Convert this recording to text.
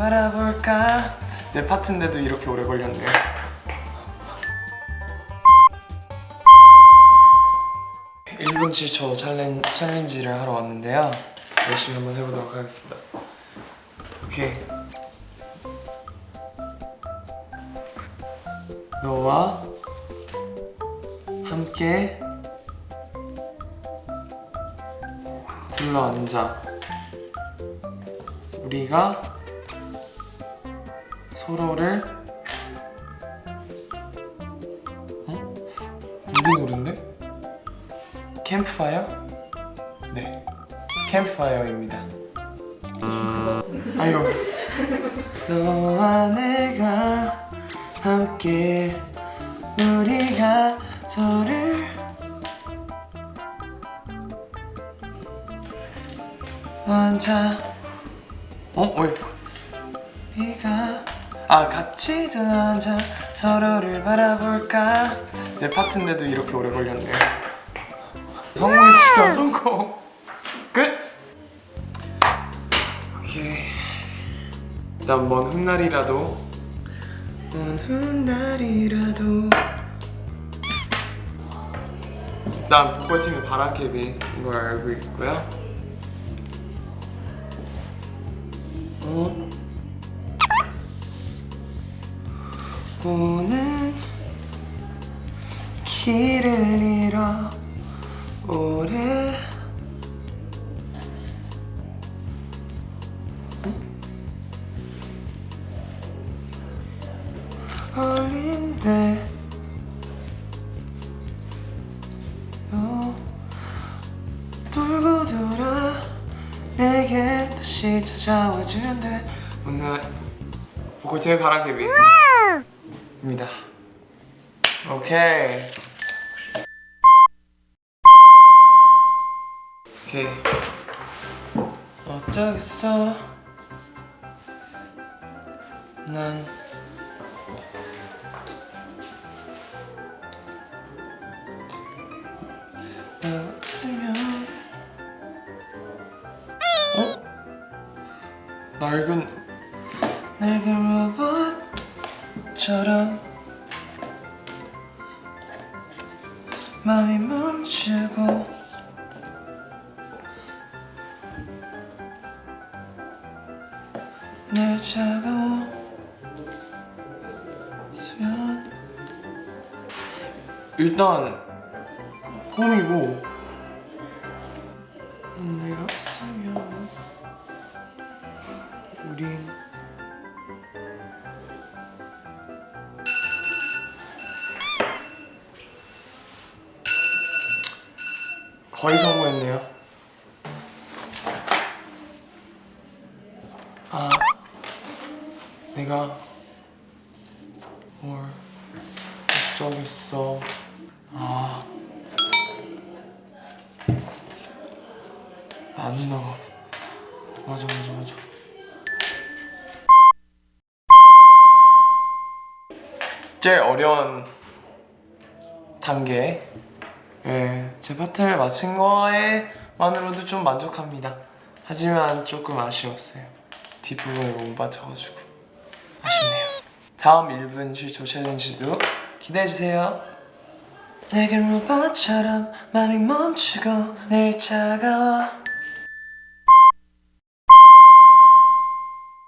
바라볼까? 내 파트인데도 이렇게 오래 걸렸네요 일분 7초 챌린, 챌린지를 하러 왔는데요. 열심히 한번 해보도록 하겠습니다. 오케이. 너와 함께 둘러앉아. 우리가 서로를 어? 우리 노래인데? 캠프파이어? 네 캠프파이어입니다 아이고 너와 내가 함께 우리가 저를 앉아 어? 왜? 우리가 아 같이 앉아 서로를 바라볼까? 내 파트인데도 이렇게 오래 걸렸네요. 성공했습니다 성공. 끝! 오케이. 일단 먼 훗날이라도. 먼 훗날이라도. 일단 보컬팀의 바람캐비인 걸 알고 있고요. 어? 오는 길을 잃어 오래. 걸린데 너 돌고 돌아 내게 다시 찾아와 주는데 오늘 보컬팀의 바람개비 입니다. 오케이. 오케이. 어쩌겠어? 난 없으면 어? 낡은 낡은 로봇처럼 마음이 멈추고 늘 차가워 수면. 일단 홈이고. 내가 없으면 거의 성공했네요. 아 내가 뭘 어쩌겠어. 아 아니나. 맞아 맞아 맞아. 제일 어려운 단계 예, 제 파트를 마친 거에 만으로도 좀 만족합니다. 하지만 조금 아쉬웠어요. 뒷부분을 못 맞춰가지고. 아쉽네요. 다음 1분 7초 챌린지도 기대해주세요. 내겐 로봇처럼 맘이 멈추고 늘 차가워